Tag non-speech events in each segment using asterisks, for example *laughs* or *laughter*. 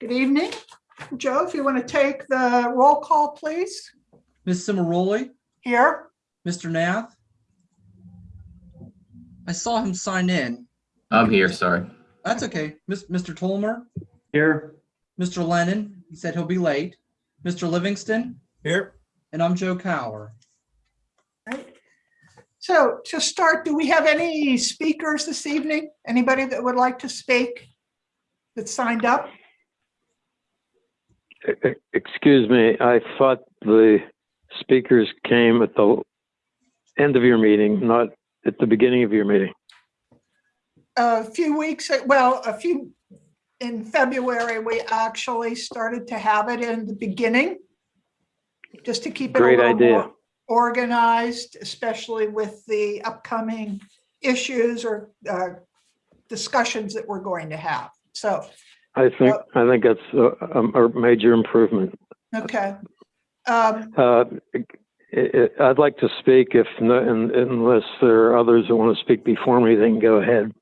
Good evening. Joe, if you want to take the roll call, please, Ms. Cimaroli, here. Mr. Nath. I saw him sign in. I'm here, sorry. That's okay. Miss- Mr. Tolmer, Here. Mr. Lennon, he said he'll be late. Mr. Livingston, Here. and I'm Joe Cower. Right. So to start, do we have any speakers this evening? Anybody that would like to speak that signed up? Excuse me, I thought the speakers came at the end of your meeting, not at the beginning of your meeting. A few weeks, well, a few, in February, we actually started to have it in the beginning. Just to keep it a Great little idea. more organized, especially with the upcoming issues or uh, discussions that we're going to have. So, I think, I think that's a, a a major improvement. okay. Um, Uh, I- I- I'd like to speak if, no- un- unless there are others that want to speak before me, they can go ahead.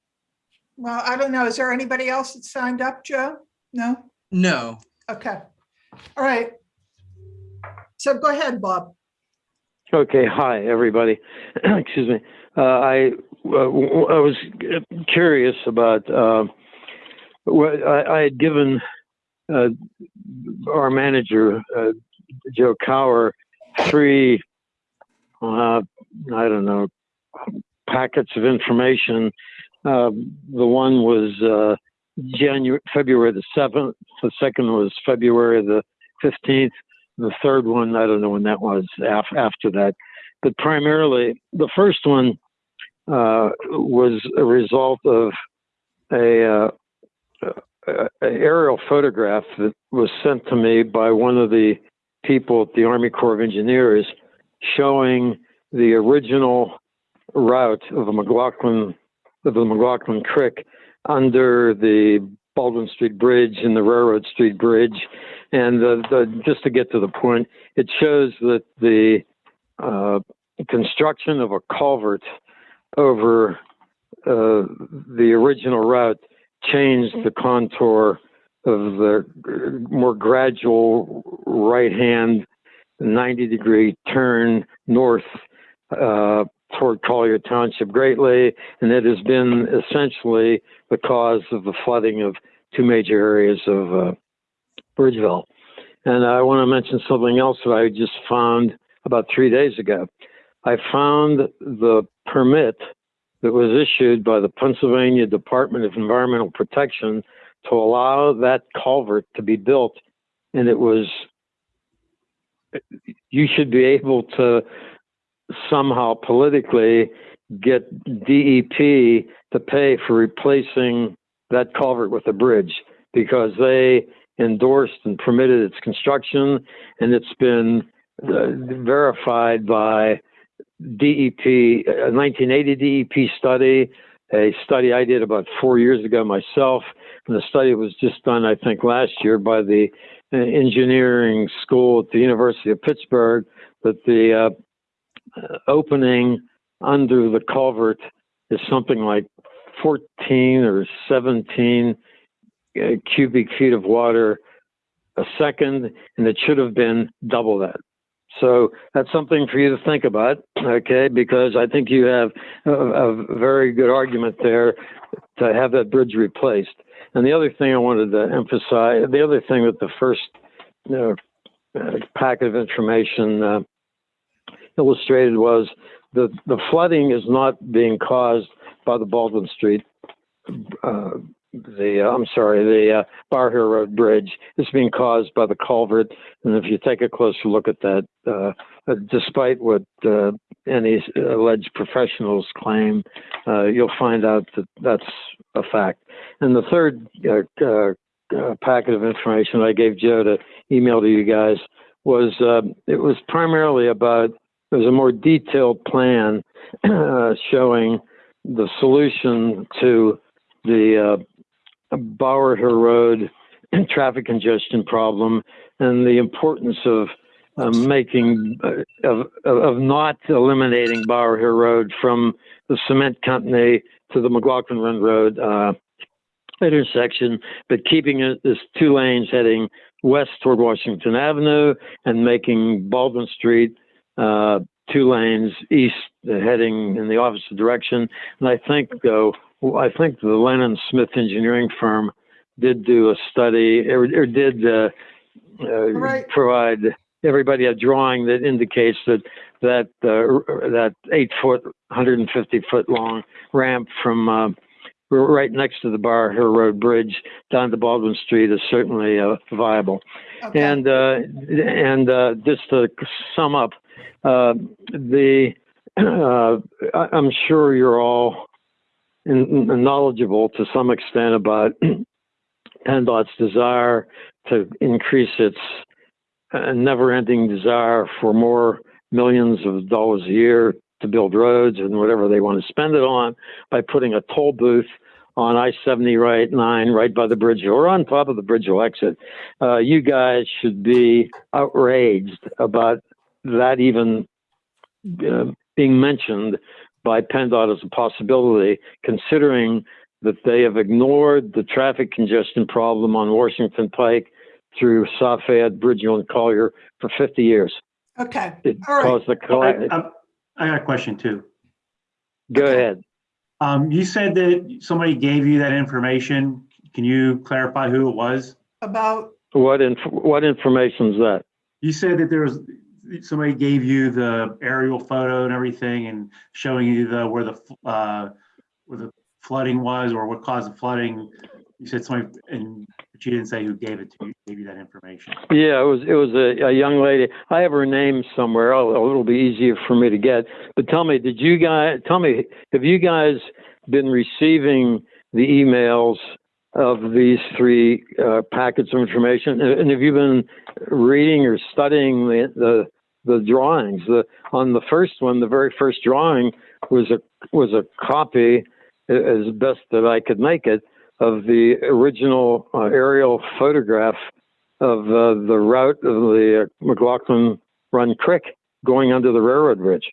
Well, I don't know. Is there anybody else that signed up, Joe? No? No, Okay. All right. So go ahead, Bob. Okay, hi, everybody. *clears throat* Excuse me. Uh, I, uh, w- I was curious about, uh, what I, I had given uh, our manager, uh, Joe Cower, three, uh, I don't know, packets of information. Uh, the one was uh, January, February the 7th. The second was February the 15th. The third one, I don't know when that was af- after that. But primarily, the first one uh, was a result of a, uh, a, a aerial photograph that was sent to me by one of the people at the Army Corps of Engineers showing the original route of the McLaughlin of the McLaughlin Creek under the Baldwin Street Bridge and the Railroad Street Bridge. And the, the, just to get to the point, it shows that the uh, construction of a culvert over uh, the original route changed the contour of the more gradual right hand 90 degree turn north uh, toward Collier Township greatly, and it has been essentially the cause of the flooding of two major areas of uh, Bridgeville. And I want to mention something else that I just found about three days ago. I found the permit that was issued by the Pennsylvania Department of Environmental Protection to allow that culvert to be built. And it was, you should be able to somehow politically get DEP to pay for replacing that culvert with a bridge because they endorsed and permitted its construction and it's been uh, verified by DEP, a 1980 DEP study, a study I did about four years ago myself, and the study was just done, I think, last year by the uh, engineering school at the University of Pittsburgh, that the uh, opening under the culvert is something like 14 or 17 uh, cubic feet of water a second, and it should have been double that. So that's something for you to think about, okay? Because I think you have a, a very good argument there to have that bridge replaced. And the other thing I wanted to emphasize, the other thing that the first you know, uh, packet of information uh, illustrated was that the flooding is not being caused by the Baldwin Street, uh, the uh, I'm sorry, the uh, Bower Hill Road Bridge. is being caused by the culvert, and if you take a closer look at that, uh, uh, despite what uh, any alleged professionals claim, uh, you'll find out that that's a fact. And the third packet of information I gave Joe to email to you guys was uh, it was primarily about it was a more detailed plan *clears throat* showing the solution to the Bower Hill Road *clears throat* traffic congestion problem and the importance of uh, making uh, of, of not eliminating Bower Hill Road from the cement company to the McLaughlin Run Road uh, intersection, but keeping it as two lanes heading west toward Washington Avenue and making Baldwin Street uh, two lanes east uh, heading in the opposite direction. And I think, though, I think the Lennon Smith Engineering firm did do a study or, or did uh, uh, Right. provide everybody a drawing that indicates that that uh, that eight foot, 150 foot long ramp from uh, right next to the Bower Hill Road Bridge down to Baldwin Street is certainly uh, viable. Okay. And uh, and uh, just to sum up, uh, the *clears throat* uh, I'm sure you're all knowledgeable to some extent about *clears throat* PennDOT's desire to increase its uh, never-ending desire for more millions of dollars a year to build roads and whatever they want to spend it on by putting a toll booth on I-70 right 9 right by the bridge or on top of the Bridgeville exit. Uh, you guys should be outraged about that even uh, being mentioned by PennDOT as a possibility, considering that they have ignored the traffic congestion problem on Washington Pike through Safed, Bridgeville, and Collier for 50 years. Okay, It All right. caused the, I, I'm- I got a question too. go Okay. ahead. Um, you said that somebody gave you that information. Can you clarify who it was? about, What inf- what information is that? You said that there was, somebody gave you the aerial photo and everything and showing you the, where the, uh, where the flooding was or what caused the flooding. You said somebody, and, but you didn't say who gave it to you, gave you that information. Yeah, it was it was a, a young lady. I have her name somewhere. It'll be easier for me to get. But tell me, did you guys tell me have you guys been receiving the emails of these three uh, packets of information? And have you been reading or studying the the, the drawings? The on the first one, the very first drawing was a was a copy, as best that I could make it, of the original uh, aerial photograph of uh, the route of the uh, McLaughlin Run Creek going under the railroad bridge.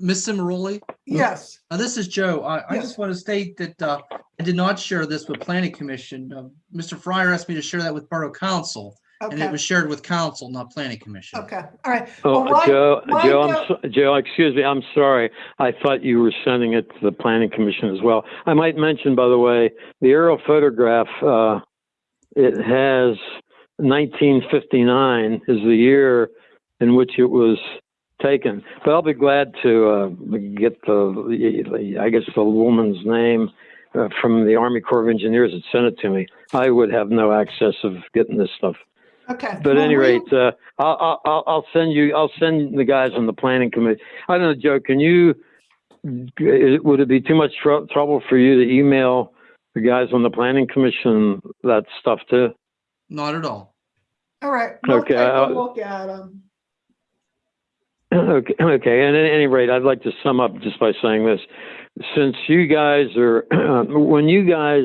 Ms. Cimaroli, yes, uh, this is Joe. I, I Yes. just want to state that uh, I did not share this with Planning Commission. Uh, Mr. Fryer asked me to share that with Borough Council, and it okay, was shared with council, not Planning Commission. okay, all right. Oh, Well, why- Joe, why Joe, I'm so, Joe, excuse me, I'm sorry. I thought you were sending it to the Planning Commission as well. I might mention, by the way, the aerial photograph. Uh, it has 1959 is the year in which it was taken. But I'll be glad to uh, get the, the, I guess the woman's name uh, from the Army Corps of Engineers that sent it to me. I would have no access of getting this stuff. Okay. But at well, any rate, uh, I'll, I'll- I'll, I'll send you, I'll send the guys on the planning committee. I don't know, Joe, can you, would it be too much trou- trouble for you to email the guys on the planning commission that stuff too? Not at all. All right, we'll Okay, take a I'll- look at them. Okay, *clears throat* okay. And at any rate, I'd like to sum up just by saying this. Since you guys are, *clears throat* when you guys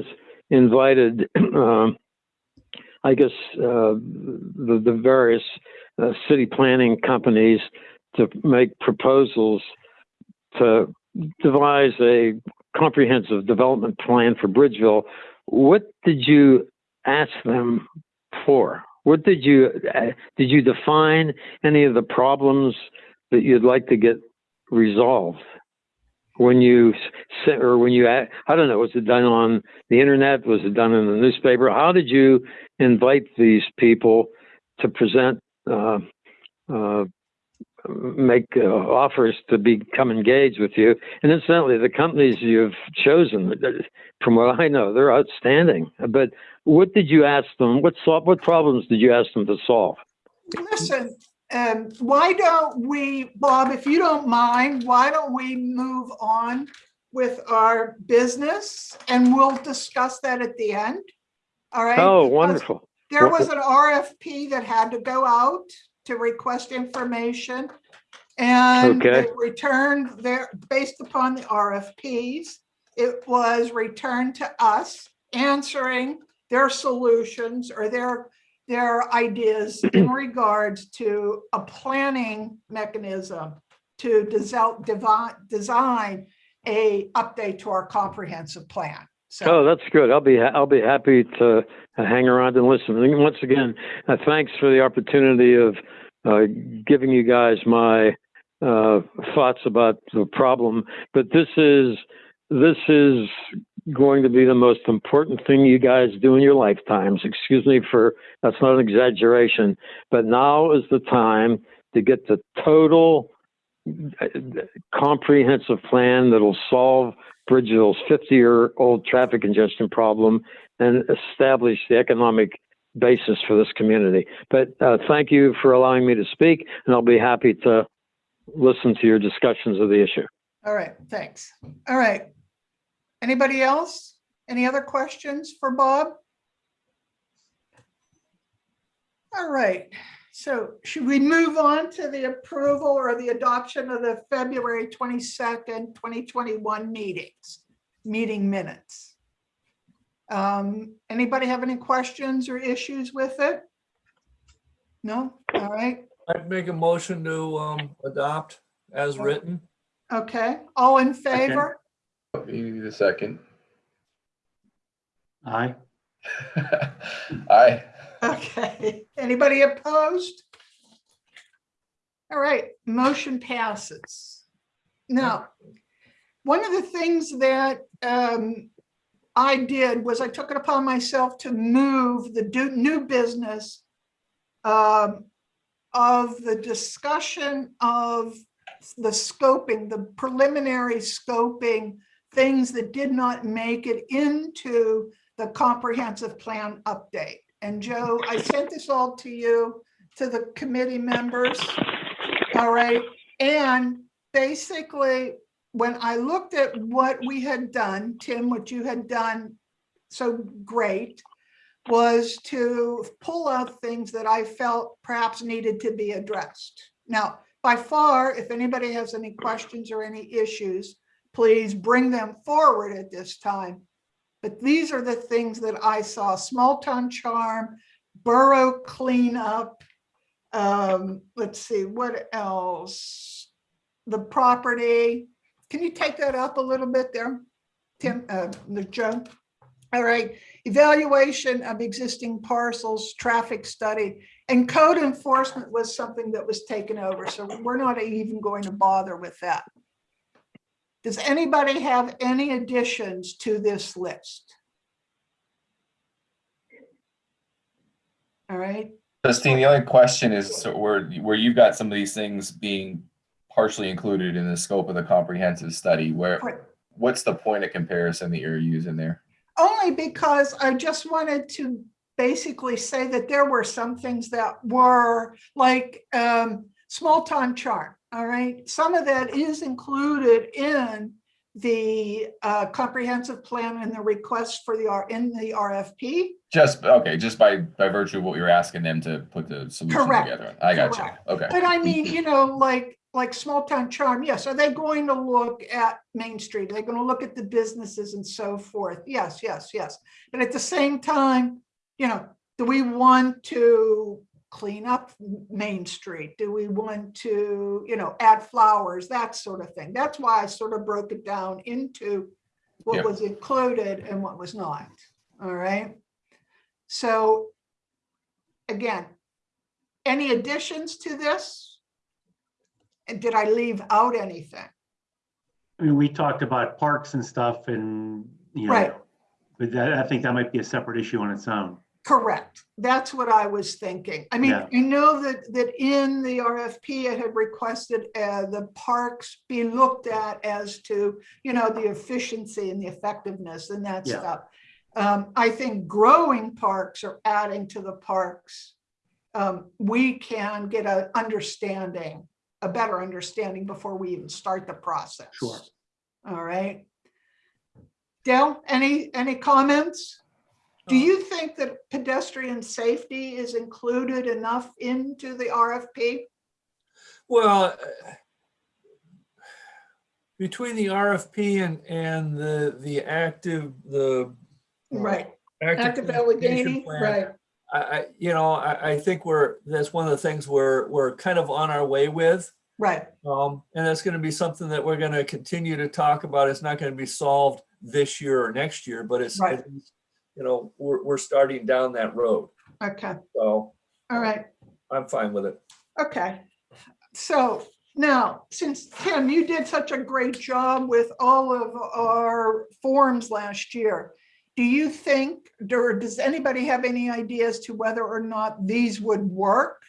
invited, *clears throat* um, I guess, uh, the, the various uh, city planning companies to make proposals to devise a comprehensive development plan for Bridgeville, what did you ask them for? What did you, uh, did you define any of the problems that you'd like to get resolved. When you sent or when you I don't know was it done on the internet? Was it done in the newspaper? How did you invite these people to present uh, uh, make uh, offers to become engaged with you? And incidentally the companies you've chosen uh, from what I know they're outstanding. But what did you ask them? What sol- what problems did you ask them to solve? Listen, um, why don't we, Bob, if you don't mind, why don't we move on with our business and we'll discuss that at the end? All right? oh wonderful There was an RFP that had to go out to request information. And Okay. they returned their, based upon the RFPs, it was returned to us answering their solutions or their, their ideas *clears throat* in regards to a planning mechanism to design, design a update to our comprehensive plan. So, Oh, that's good. I'll be, ha- I'll be happy to hang around and listen. And once again, uh, thanks for the opportunity of uh, giving you guys my uh, thoughts about the problem. But this is, this is going to be the most important thing you guys do in your lifetimes. Excuse me for, that's not an exaggeration. But now is the time to get the total uh, comprehensive plan that'll solve Bridgeville's 50-year-old traffic congestion problem and establish the economic basis for this community. But uh, thank you for allowing me to speak, and I'll be happy to listen to your discussions of the issue. all right, thanks. All right. Anybody else? Any other questions for Bob? All right, so should we move on to the approval or the adoption of the February 22nd, 2021 meetings, meeting minutes? Um, Anybody have any questions or issues with it? No? All right, I'd make a motion to um adopt as written. okay. All in favor? You need a second. Aye. *laughs* Aye. Okay, anybody opposed? All right, motion passes. Now, one of the things that um, I did was I took it upon myself to move the do- new business um, of the discussion of the scoping, the preliminary scoping, things that did not make it into the comprehensive plan update. And Joe, I sent this all to you, to the committee members. All right, and basically, when I looked at what we had done, Tim, what you had done so great, was to pull out things that I felt perhaps needed to be addressed. Now, by far, if anybody has any questions or any issues, please bring them forward at this time. But these are the things that I saw, small town charm, borough cleanup. Um, let's see, what else? The property. Can you take that up a little bit there? Tim, uh, Joe? All right, evaluation of existing parcels, traffic study, and code enforcement was something that was taken over, so we're not even going to bother with that. Does anybody have any additions to this list? All right, Justine, the only question is so where, where you've got some of these things being partially included in the scope of the comprehensive study, where, Right. what's the point of comparison that you're using there? only because I just wanted to basically say that there were some things that were like um, small town charm, all right? Some of that is included in the uh, comprehensive plan and the request for the, R in the RFP. Just, okay, just by, by virtue of what you're asking them to put the solution Correct. together. I got you. Okay. But I mean, *laughs* you know, like, like small town charm, yes, are they going to look at Main Street? Are they going to look at the businesses and so forth? Yes, yes, yes. But at the same time, you know, do we want to clean up Main Street? Do we want to, you know, add flowers, that sort of thing? That's why I sort of broke it down into what Yeah. was included and what was not, all right? So again, any additions to this? And did I leave out anything? I mean, we talked about parks and stuff and, you Right. know, but that, I think that might be a separate issue on its own. Correct. That's what I was thinking. I mean, Yeah. I know that, that in the RFP, it had requested uh, the parks be looked at as to, you know, the efficiency and the effectiveness and that Yeah. stuff. Um, I think growing parks or adding to the parks, um, we can get a understanding, a better understanding before we even start the process. Sure. All right. Dale, any, any comments? Do Um, you think that pedestrian safety is included enough into the RFP? Well, uh, between the RFP and and the the active, the Right, active Allegheny, plan, right, I, I, you know, I, I think we're, that's one of the things we're, we're kind of on our way with. right, Um, and that's gonna be something that we're gonna continue to talk about. It's not gonna be solved this year or next year, but it's, Right. You know, we're, we're starting down that road. Okay, So all uh, right, I'm fine with it. okay. So now, since Tim, you did such a great job with all of our forms last year. Do you think, or does anybody have any ideas to whether or not these would work?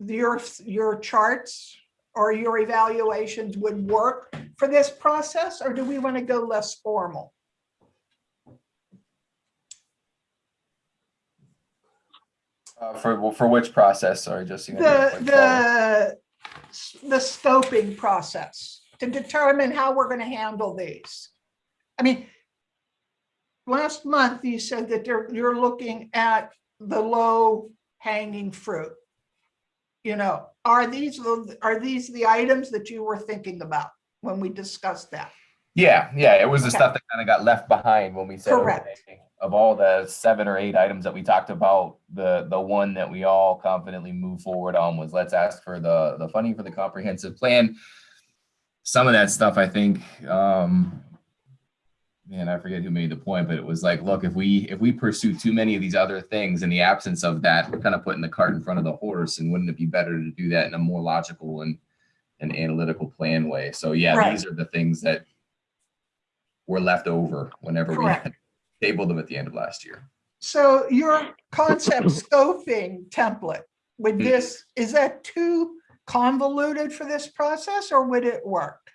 Your, your charts or your evaluations would work for this process, or do we want to go less formal? Uh, for, for which process? Sorry, just. The, the, the scoping process to determine how we're gonna handle these. I mean, last month you said that you're, you're looking at the low hanging fruit. You know, are these, are these the items that you were thinking about when we discussed that? Yeah, yeah, it was the Okay. stuff that kind of got left behind when we said, Correct. okay, of all the seven or eight items that we talked about, the, the one that we all confidently move forward on was let's ask for the, the funding for the comprehensive plan. Some of that stuff, I think, um, man, I forget who made the point, but it was like, look, if we, if we pursue too many of these other things in the absence of that, we're kind of putting the cart in front of the horse and wouldn't it be better to do that in a more logical and, and analytical plan way? So yeah, Right. these are the things that were left over whenever we Correct. had tabled them at the end of last year. So your concept *laughs* scoping template, would Hmm. this, is that too convoluted for this process or would it work?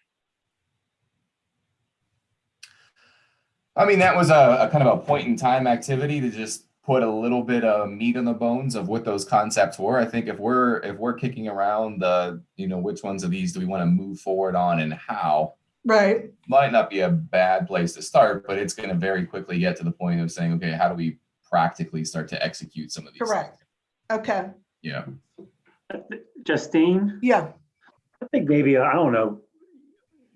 I mean, that was a, a kind of a point in time activity to just put a little bit of meat on the bones of what those concepts were. I think if we're if we're kicking around the, you know, which ones of these do we want to move forward on and how, Right, might not be a bad place to start, but it's going to very quickly get to the point of saying, okay, how do we practically start to execute some of these? things? correct. Okay, Yeah. Justine, yeah, I think maybe, I don't know,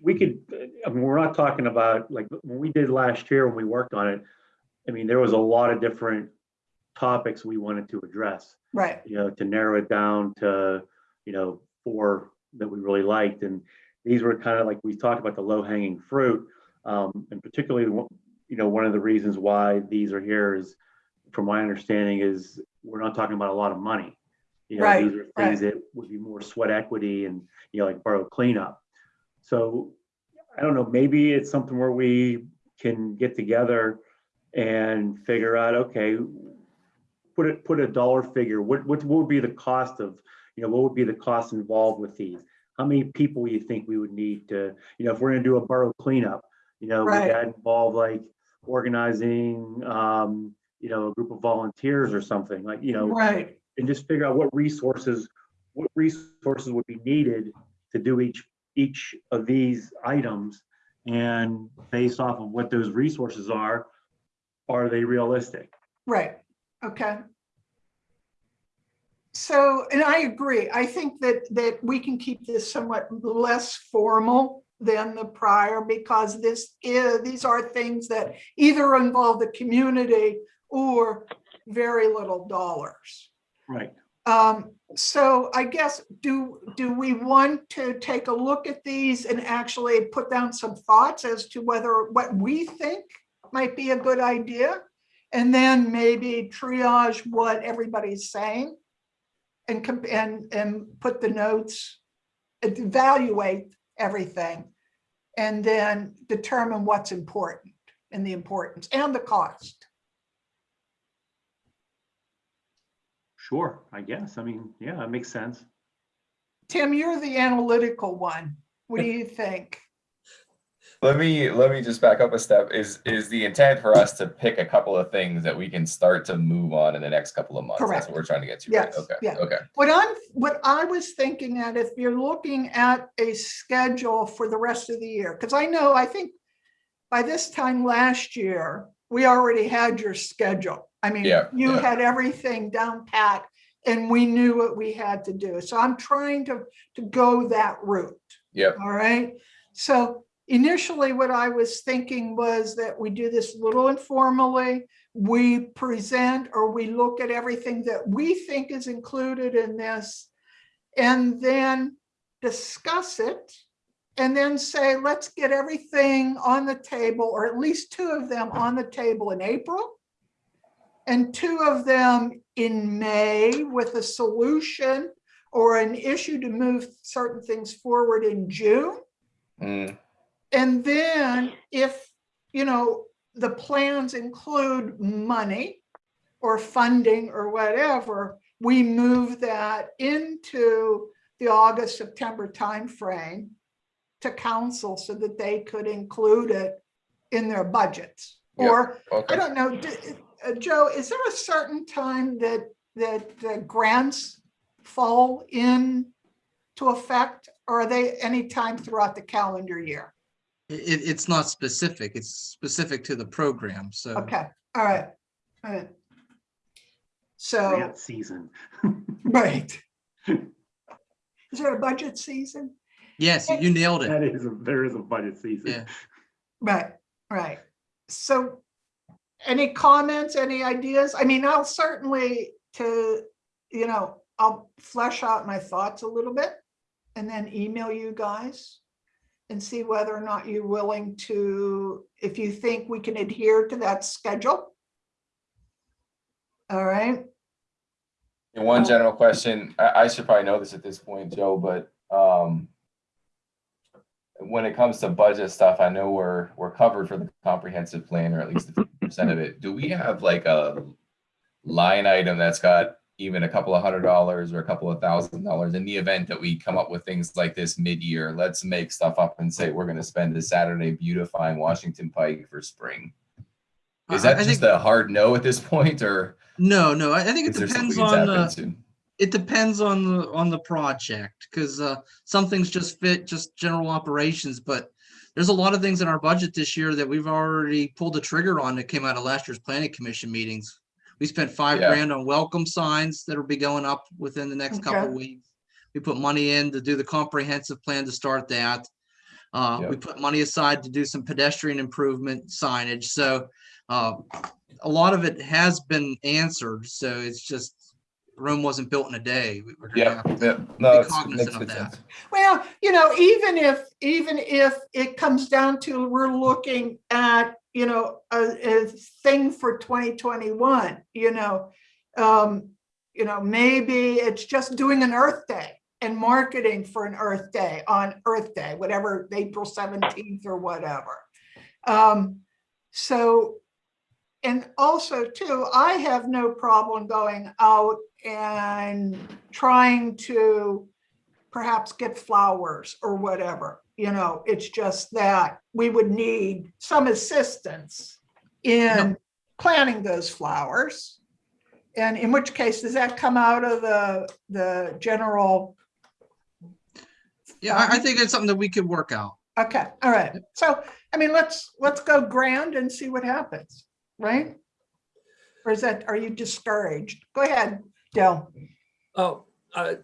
we could, I mean, we're not talking about, like, when we did last year, when we worked on it, I mean, there was a lot of different topics we wanted to address. right, you know, to narrow it down to, you know, four that we really liked. And these were kind of like, we talked about the low hanging fruit. Um, and particularly, you know, one of the reasons why these are here is, from my understanding, is we're not talking about a lot of money. You know, Right, these are things that would be more sweat equity and, you know, like borough cleanup. So I don't know, maybe it's something where we can get together and figure out, okay, put it, put a dollar figure, what, what would be the cost of, you know, what would be the cost involved with these? How many people you think we would need to, you know, if we're gonna do a borough cleanup, you know, would that involve like organizing, um, you know, a group of volunteers or something, like, you know, right, and just figure out what resources, what resources would be needed to do each, each of these items. And based off of what those resources are, are they realistic? right, okay. So, and I agree, I think that, that we can keep this somewhat less formal than the prior because this is, these are things that either involve the community or very little dollars. Right. Um, so I guess, do, do we want to take a look at these and actually put down some thoughts as to whether, what we think might be a good idea? And then maybe triage what everybody's saying? And, and, and put the notes, uh, evaluate everything. And then determine what's important and the importance and the cost. Sure, I guess. I mean, yeah, it makes sense. Tim, you're the analytical one. What do *laughs* you think? Let me let me just back up a step. Is is the intent for us to pick a couple of things that we can start to move on in the next couple of months? Correct. That's what we're trying to get to. right? Yes, Okay. yeah. Okay. What I'm, what I was thinking at, if you're looking at a schedule for the rest of the year, because I know, I think by this time last year, we already had your schedule. I mean, Yeah, you yeah. had everything down pat and we knew what we had to do. So I'm trying to, to go that route. Yep. All right. So initially, what I was thinking was that we do this little informally. We present or we look at everything that we think is included in this and then discuss it and then say, let's get everything on the table, or at least two of them on the table in April. And two of them in May with a solution or an issue to move certain things forward in June. Mm, And then if, you know, the plans include money or funding or whatever, we move that into the August, September timeframe to council so that they could include it in their budgets. Yep. Or, I don't know, d- uh, Joe, is there a certain time that, that the grants fall in to effect? Or are they any time throughout the calendar year? It, it's not specific. It's specific to the program, so. Okay, all right, all right. So, Grant season. *laughs* right. Is there a budget season? Yes, you nailed it. That is, a- there is a budget season. Yeah. Right, right. So any comments, any ideas? I mean, I'll certainly to, you know, I'll flesh out my thoughts a little bit and then email you guys and see whether or not you're willing to, if you think we can adhere to that schedule. All right, And One general question, I, I should probably know this at this point, Joe, but, um, when it comes to budget stuff, I know we're, we're covered for the comprehensive plan, or at least percent of it. Do we have like a line item that's got even a couple of hundred dollars or a couple of thousand dollars in the event that we come up with things like this mid-year? Let's make stuff up and say, we're gonna spend this Saturday beautifying Washington Pike for spring. Is that I just think- a hard no at this *laughs* point, or No, no, I think it is there something depends on, uh, it depends on the, on the project, because, uh, some things just fit just general operations, but there's a lot of things in our budget this year that we've already pulled the trigger on that came out of last year's planning commission meetings. We spent five Yeah. grand on welcome signs that'll be going up within the next couple Okay. of weeks. We put money in to do the comprehensive plan to start that. Uh, we put money aside to do some pedestrian improvement signage, so, uh, a lot of it has been answered, so it's just Rome wasn't built in a day. We- we're gonna Yeah, have to- yeah, no, be cognizant of that. sense. well, you know, even if, even if it comes down to, we're looking at, you know, a, a thing for twenty twenty-one, you know. Um, you know, maybe it's just doing an Earth Day and marketing for an Earth Day on Earth Day, whatever, April seventeenth or whatever. Um, so, and also too, I have no problem going out and trying to perhaps get flowers or whatever, you know, it's just that we would need some assistance in planting those flowers. And in which case, does that come out of the, the general? Yeah, I, I think it's something that we could work out. Okay, all right. So, I mean, let's, let's go grand and see what happens, right? Or is that, are you discouraged? Go ahead, Dell. Oh, uh,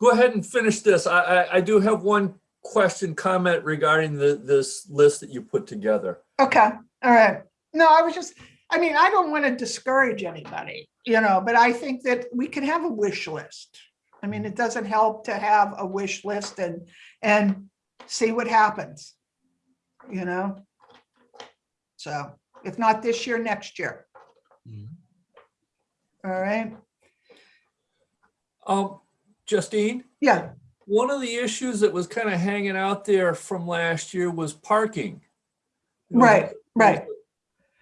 go ahead and finish this. I, I, I do have one question, comment regarding the, this list that you put together. Okay, all right. No, I was just, I mean, I don't want to discourage anybody, you know, but I think that we can have a wish list. I mean, it doesn't help to have a wish list and, and see what happens, you know? So if not this year, next year, Mhm. all right? Um, Justine, Yeah, one of the issues that was kind of hanging out there from last year was parking. You know, Right, right.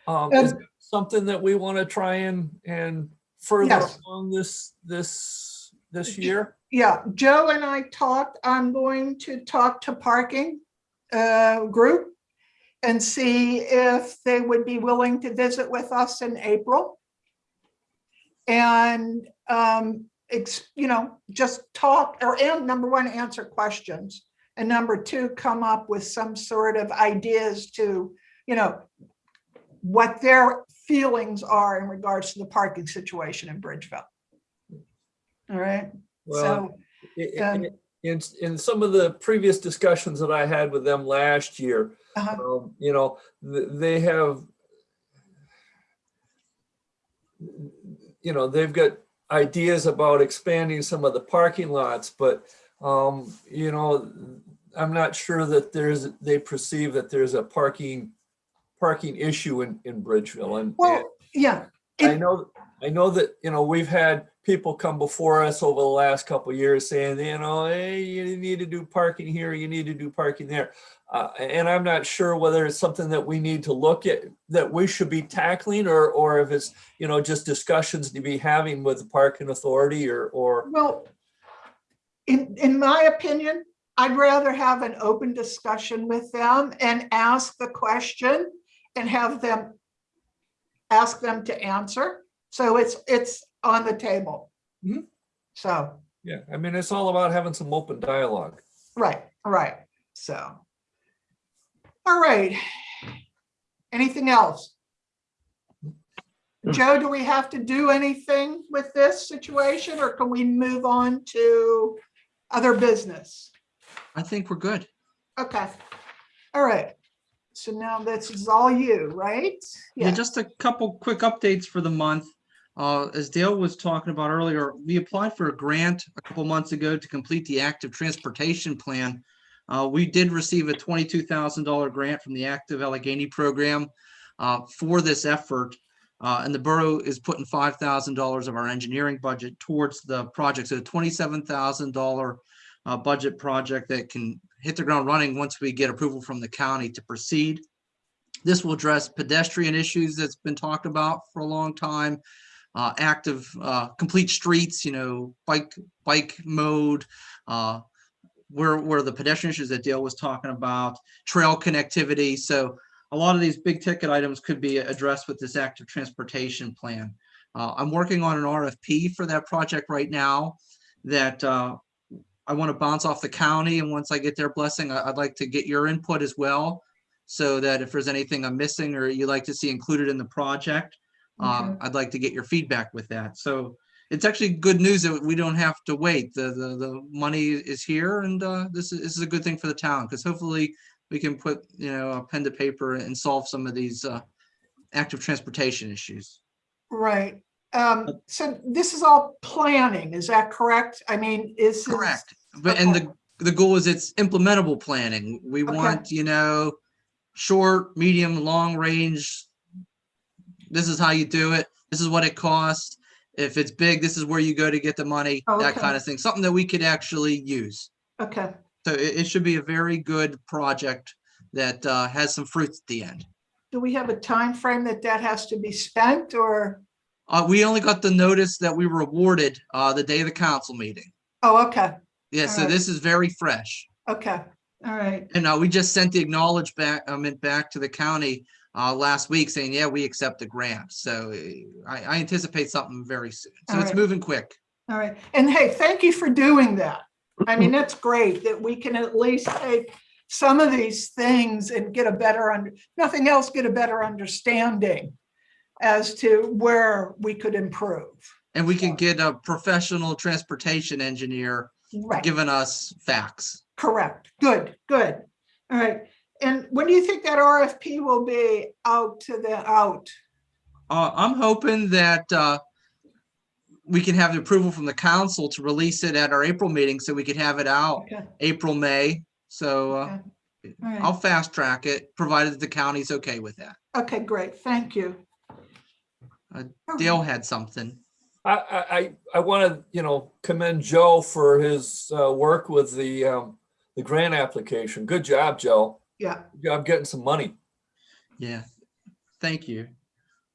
Um, is something that we want to try and, and further Yes. along this, this, this year? yeah. Joe and I talked, I'm going to talk to parking uh, group and see if they would be willing to visit with us in April. And, um, ex, you know, just talk, or, and number one, answer questions. And number two, come up with some sort of ideas to, you know, what their feelings are in regards to the parking situation in Bridgeville. All right, Well, so, um, in, in some of the previous discussions that I had with them last year, uh-huh, um, you know, they have, you know, they've got ideas about expanding some of the parking lots, but, um, you know, I'm not sure that there's, they perceive that there's a parking, parking issue in, in Bridgeville and. Well, yeah, I know, I know that, you know, we've had people come before us over the last couple years saying, you know, hey, you need to do parking here, you need to do parking there. Uh, and I'm not sure whether it's something that we need to look at, that we should be tackling or, or if it's, you know, just discussions to be having with the parking authority or, or, well, in, in my opinion, I'd rather have an open discussion with them and ask the question and have them ask them to answer. So it's, it's on the table. Mhm. So, yeah, I mean, it's all about having some open dialogue. right, right, so. All right. Anything else? Joe, do we have to do anything with this situation or can we move on to other business? I think we're good. Okay, all right. So now this is all you, right? Yeah, just a couple quick updates for the month. Uh, as Dale was talking about earlier, we applied for a grant a couple months ago to complete the active transportation plan. Uh, we did receive a twenty-two thousand dollar grant from the Active Allegheny Program uh, for this effort. Uh, and the borough is putting five thousand dollars of our engineering budget towards the project. So a twenty-seven thousand dollar uh, budget project that can hit the ground running once we get approval from the county to proceed. This will address pedestrian issues that's been talked about for a long time. Uh, active, uh, complete streets, you know, bike, bike mode, uh, where, where the pedestrian issues that Dale was talking about, trail connectivity. So a lot of these big ticket items could be addressed with this active transportation plan. Uh, I'm working on an RFP for that project right now that, uh, I want to bounce off the county and once I get their blessing, I'd like to get your input as well. So that if there's anything I'm missing or you'd like to see included in the project, um, I'd like to get your feedback with that. So it's actually good news that we don't have to wait. The, the, the money is here and, uh, this is, this is a good thing for the town because hopefully we can put, you know, a pen to paper and solve some of these, uh, active transportation issues. Right. Um, so this is all planning, is that correct? I mean, is. this- Correct. But, and the, the goal is it's implementable planning. We Okay. want, you know, short, medium, long range. This is how you do it. This is what it costs. If it's big, this is where you go to get the money, that Okay. kind of thing. Something that we could actually use. Okay, So it, it should be a very good project that, uh, has some fruits at the end. do we have a time frame that that has to be spent or? Uh, we only got the notice that we were awarded, uh, the day of the council meeting. Oh, okay, Yeah, so Alright. this is very fresh. okay, all right, And uh, we just sent the acknowledgement back, meant back to the county uh, last week saying, yeah, we accept the grant. So uh, I, I anticipate something very soon. So it's Alright. moving quick. all right. And hey, thank you for doing that. I mean, that's great that we can at least take some of these things and get a better, under nothing else, get a better understanding as to where we could improve. And we can get a professional transportation engineer Right. giving us facts. Correct. Good, good. All right. And when do you think that RFP will be out to the, out? Uh, I'm hoping that uh, we can have the approval from the council to release it at our April meeting so we could have it out Okay. April, May. So uh, Okay. All right. I'll fast track it, provided the county's okay with that. Okay, great. Thank you. Uh, Dale had something. I, I, I, I want to, you know, commend Joe for his uh, work with the, um, the grant application. Good job, Joe. Yeah, I'm getting some money. Yeah, thank you.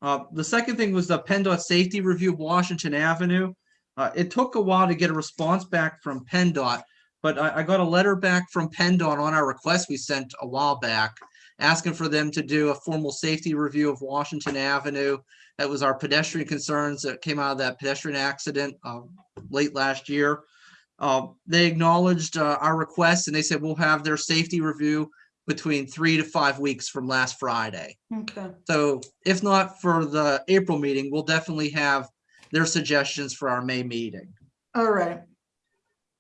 Uh, the second thing was the PennDOT safety review of Washington Avenue. Uh, it took a while to get a response back from PennDOT, but I, I got a letter back from PennDOT on our request we sent a while back, asking for them to do a formal safety review of Washington Avenue. That was our pedestrian concerns that came out of that pedestrian accident, uh, late last year. Uh, they acknowledged, uh, our request and they said we'll have their safety review between three to five weeks from last Friday. okay, So if not for the April meeting, we'll definitely have their suggestions for our May meeting. all right.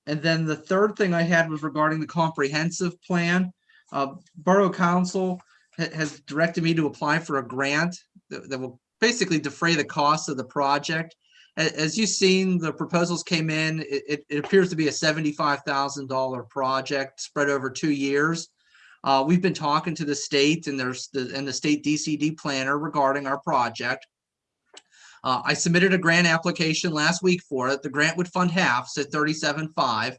And then the third thing I had was regarding the comprehensive plan. Uh, Borough Council ha- has directed me to apply for a grant that, that will basically defray the cost of the project. a- as you've seen, the proposals came in, it, it, it appears to be a seventy-five thousand dollar project spread over two years. Uh, we've been talking to the state and there's the, and the state DCD planner regarding our project. Uh, I submitted a grant application last week for it. The grant would fund half, so thirty-seven five.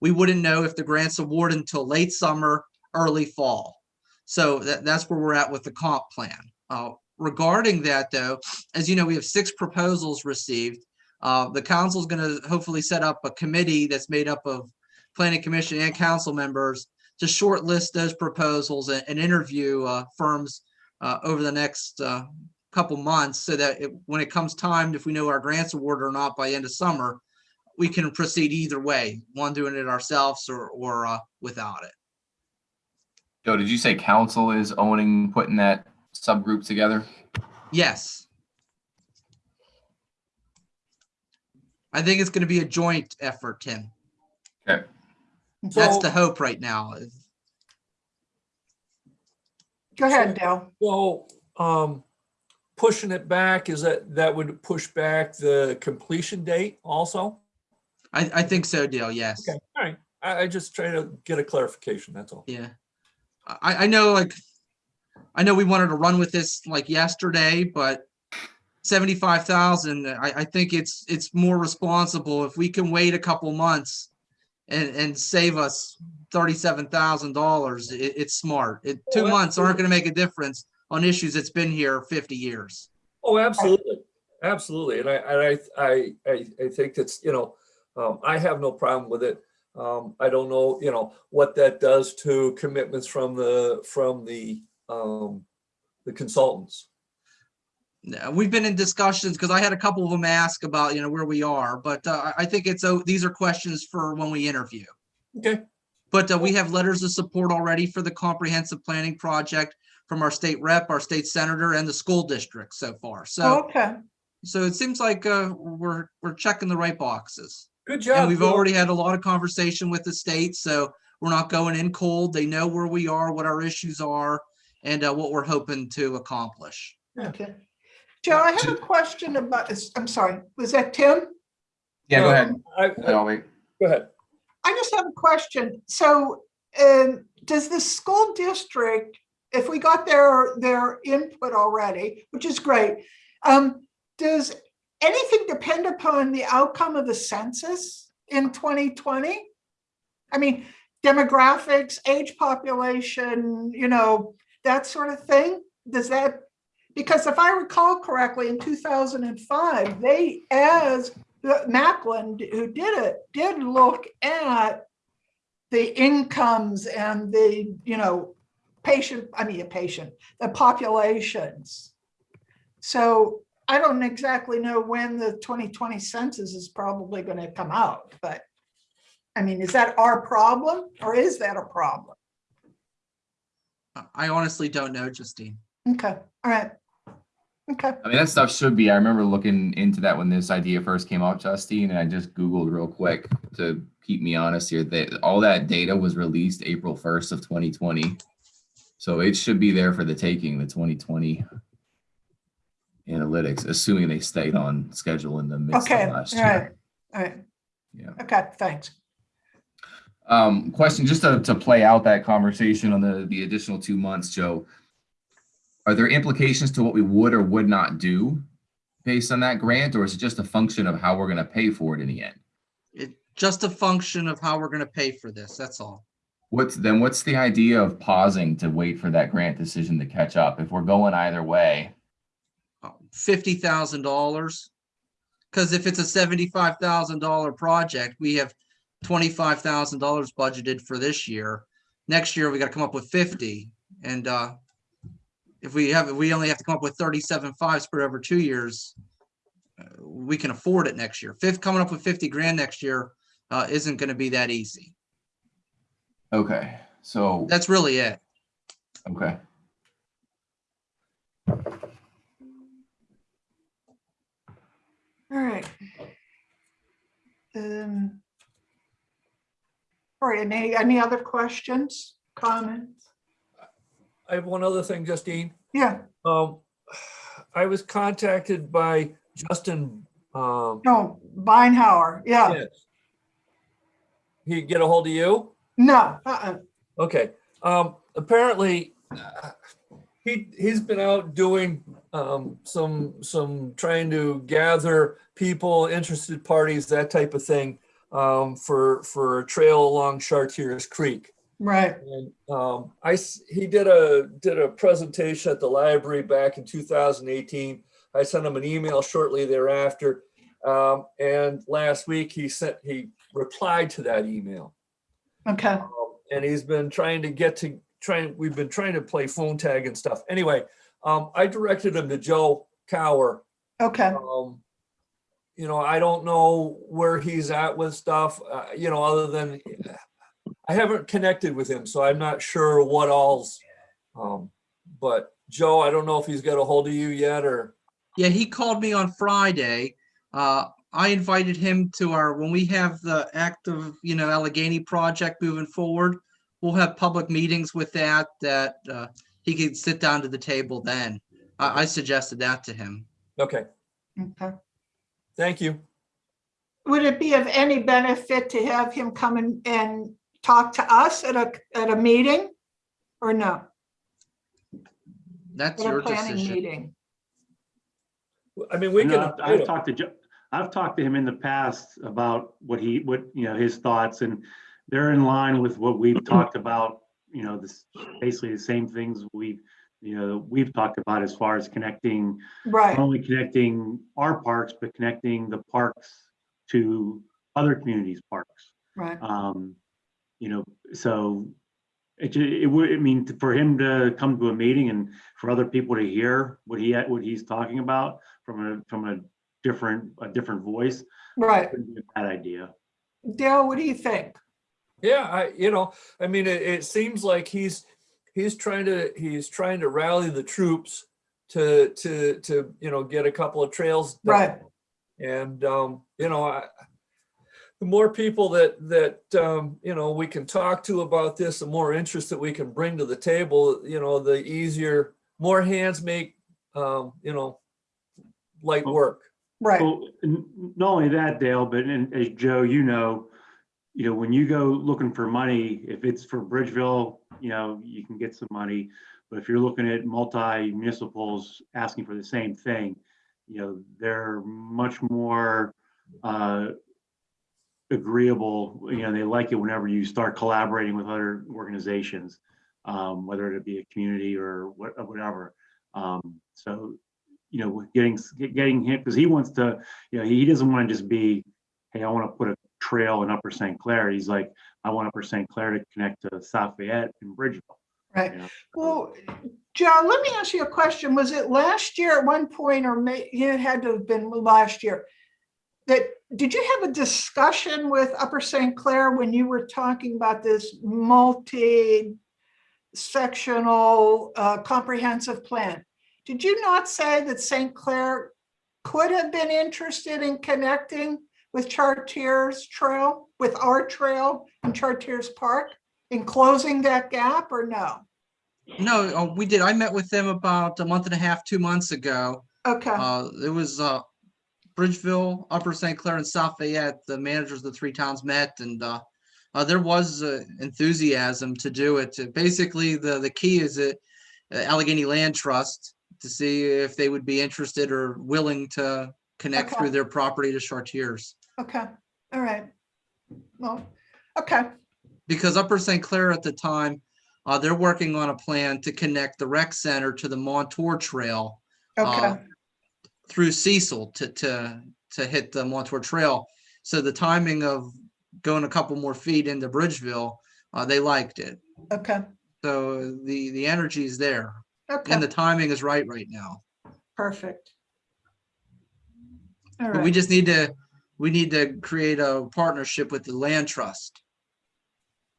We wouldn't know if the grant's awarded until late summer, early fall. So that, that's where we're at with the comp plan. Uh, regarding that though, as you know, we have six proposals received. Uh, the council is going to hopefully set up a committee that's made up of planning commission and council members to shortlist those proposals and, and interview uh, firms uh, over the next uh, couple months so that it, when it comes time, if we know our grants awarded or not by end of summer, we can proceed either way, one doing it ourselves or, or uh, without it. Joe, did you say council is owning, putting that subgroup together? Yes. I think it's going to be a joint effort, Tim. Okay. That's the hope right now. Go ahead, Dale. So, um, pushing it back, is that, that would push back the completion date also? I, I think so, Dale. Yes. Okay, all right. I, I just try to get a clarification, that's all. Yeah. I, I know like, I know we wanted to run with this like yesterday, but seventy-five thousand, I, I think it's, it's more responsible if we can wait a couple months and, and save us thirty-seven thousand dollars. It, it's smart. It, two Oh, months aren't gonna make a difference on issues that's been here fifty years. Oh, absolutely, absolutely. And I, and I, I, I, I think that's, you know, um, I have no problem with it. Um, I don't know, you know, what that does to commitments from the, from the, um, the consultants. Yeah, We've been in discussions, because I had a couple of them ask about, you know, where we are, but uh, I I think it's, oh, these are questions for when we interview. Okay, But uh, we have letters of support already for the comprehensive planning project from our state rep, our state senator, and the school district so far. So, Okay, so it seems like uh, we're, we're checking the right boxes. good job. And we've Bill. already had a lot of conversation with the state, so we're not going in cold. They know where we are, what our issues are, and uh, what we're hoping to accomplish. okay. Joe, I have a question about, this. I'm sorry, was that Tim? Yeah, go ahead. I, I- I'll wait. go ahead. I just have a question. So, um, does the school district, if we got their, their input already, which is great, um, does anything depend upon the outcome of the census in 2020? I mean, demographics, age population, you know, that sort of thing? Does that, because if I recall correctly, in 2005, they, as Macklin, who did it, did look at the incomes and the, you know, patient, I mean, a patient, the populations. So I don't exactly know when the 2020 census is probably going to come out, but I mean, is that our problem or is that a problem? I- I honestly don't know, Justine. Okay, all right. Okay, I mean, that stuff should be, I remember looking into that when this idea first came out, Justine, and I just Googled real quick to keep me honest here, that all that data was released April first of twenty twenty. So it should be there for the taking, the twenty twenty analytics, assuming they stayed on schedule in the midst okay, of all last right, year. all right. Yeah. Okay, thanks. Um, question, just to, to play out that conversation on the, the additional two months, Joe. Are there implications to what we would or would not do based on that grant, or is it just a function of how we're gonna pay for it in the end? It, just a function of how we're gonna pay for this, that's all. What's, then what's the idea of pausing to wait for that grant decision to catch up? If we're going either way, Fifty thousand dollars. Cause if it's a seventy-five thousand dollar project, we have twenty-five thousand dollars budgeted for this year. Next year, we gotta come up with fifty, and, uh, if we have, we only have to come up with thirty-seven five spread over two years, uh, we can afford it next year. Fifth, coming up with fifty grand next year, uh, isn't gonna be that easy. okay, so, That's really it. okay. All right. Um. All right, any, any other questions, comments? I have one other thing, Justine. Yeah, Um, I was contacted by Justin Um, No, Beinhauer, yeah, yes. He get a hold of you? no, uh-uh, Okay, um, apparently, uh, he, he's been out doing, um, some, some, trying to gather people, interested parties, that type of thing, um, for, for a trail along Chartiers Creek. Right, And, um, I, he did a, did a presentation at the library back in two thousand eighteen. I sent him an email shortly thereafter. Um, and last week he sent, he replied to that email. okay, Um, and he's been trying to get to trying we've been trying to play phone tag and stuff anyway um i directed him to joe Kauer okay, um you know i don't know where he's at with stuff uh, you know other than i haven't connected with him so i'm not sure what all's um but joe i don't know if he's got a hold of you yet or Yeah, he called me on Friday. Uh, I invited him to our, when we have the active, you know, Allegheny project moving forward, we'll have public meetings with that, that, uh, he could sit down to the table then. I, I suggested that to him. okay okay. thank you Would it be of any benefit to have him come and, and talk to us at a, at a meeting? Or no, That's at a your planning decision. meeting? i mean we And can I've- invite I've him. talked to, Jo- I've talked to him in the past about what he, what, you know, his thoughts and they're in line with what we've talked about, you know, this, basically the same things we, you know, we've talked about as far as connecting, not Right, only connecting our parks, but connecting the parks to other communities' parks. right, Um, you know, so it, it would, I mean, for him to come to a meeting and for other people to hear what he, what he's talking about from a, from a different, a different voice, right. wouldn't be a bad idea. Dale, what do you think? Yeah, I, you know, I mean, it, it seems like he's, he's trying to, he's trying to rally the troops to, to, to, you know, get a couple of trails. done. Right, And, um, you know, I, the more people that, that, um, you know, we can talk to about this, the more interest that we can bring to the table, you know, the easier, more hands make, um, you know, light work. right, Well, not only that, Dale, but and as Joe, you know, you know, when you go looking for money, if it's for Bridgeville, you know, you can get some money. But if you're looking at multi municipals asking for the same thing, you know, they're much more uh, agreeable, you know, they like it whenever you start collaborating with other organizations, um, whether it be a community or what, whatever. Um, so, you know, getting, getting him, because he wants to, you know, he doesn't want to just be, hey, I want to put a trail in Upper St. Clair. He's like, I want Upper St. Clair to connect to South Fayette and Bridgeville. right. you know. Well, Joe, let me ask you a question. Was it last year at one point, or may, it had to have been last year? That, did you have a discussion with Upper St. Clair when you were talking about this multi-sectional uh, comprehensive plan? Did you not say that St. Clair could have been interested in connecting with Chartiers Trail, with our trail in Chartiers Park? In closing that gap or no? No, uh, we did. I met with them about a month and a half, two months ago. Okay. Uh, it was, uh, Bridgeville, Upper St. Clair and South Fayette, the managers of the three towns met and, uh, uh, there was uh, enthusiasm to do it. Basically, the, the key is that uh, Allegheny Land Trust to see if they would be interested or willing to connect Okay. through their property to Chartiers. Okay, all right. Well, okay, Because Upper St. Clair at the time, uh, they're working on a plan to connect the rec center to the Montour Trail. okay, uh, through Cecil to, to, to hit the Montour Trail. So the timing of going a couple more feet into Bridgeville, uh, they liked it. okay, So the, the energy is there okay, and the timing is right right now. perfect. All But we just need to, we need to create a partnership with the land trust.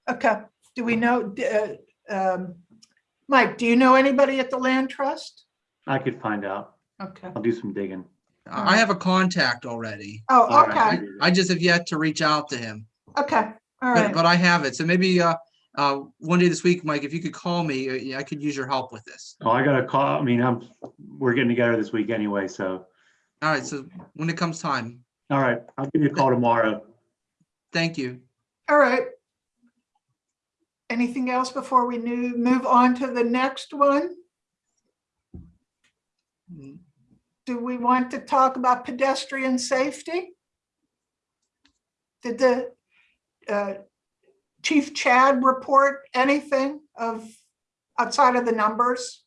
okay. Do we know, uh, um, Mike, do you know anybody at the Land Trust? I could find out. Okay, I'll do some digging. I I have a contact already. oh, All right. okay, I just have yet to reach out to him, okay, all but, right, but I have it. So maybe, uh, uh, one day this week, Mike, if you could call me, uh, yeah, I could use your help with this. Oh, I got a call. I mean, I'm, we're getting together this week anyway, so All right, so when it comes time, All right, I'll give you a call tomorrow. thank you. All right. Anything else before we nu- move on to the next one? Do we want to talk about pedestrian safety? Did the uh, Chief Chad report anything of outside of the numbers?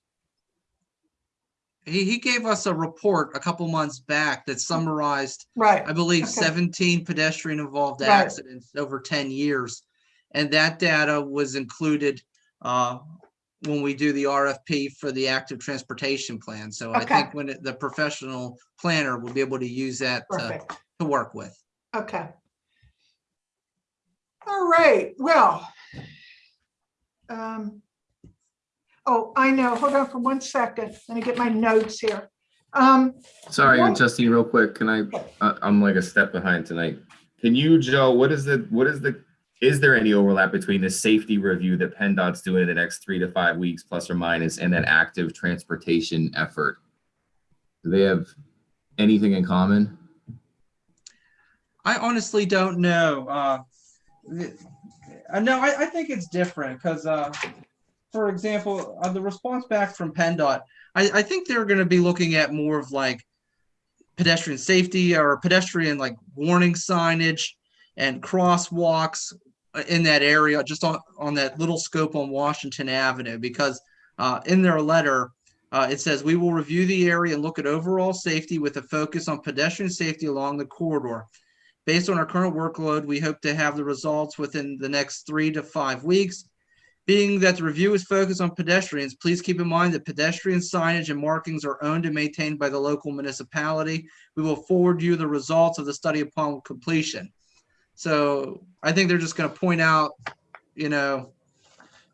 He, he gave us a report a couple months back that summarized Right, I believe Okay. seventeen pedestrian involved Right. accidents over ten years. And that data was included uh, when we do the RFP for the active transportation plan. So I Okay. think when it- the professional planner will be able to use that to, perfect. to work with. Okay. All right, well. um, Oh, I know, hold on for one second. Let me get my notes here. Um, Sorry, What? Justine, real quick, can I, I- I'm like a step behind tonight. Can you, Joe, what is the, what is the, is there any overlap between the safety review that PennDOT's doing in the next three to five weeks, plus or minus, and that active transportation effort? Do they have anything in common? I honestly don't know. Uh, uh, no, I, I think it's different because, uh, for example, uh, the response back from PennDOT, I, I think they're going to be looking at more of like pedestrian safety or pedestrian like warning signage and crosswalks in that area, just on, on that little scope on Washington Avenue, because uh, in their letter, uh, it says, we will review the area and look at overall safety with a focus on pedestrian safety along the corridor. Based on our current workload, we hope to have the results within the next three to five weeks. Being that the review is focused on pedestrians, please keep in mind that pedestrian signage and markings are owned and maintained by the local municipality. We will forward you the results of the study upon completion. So I think they're just gonna point out, you know,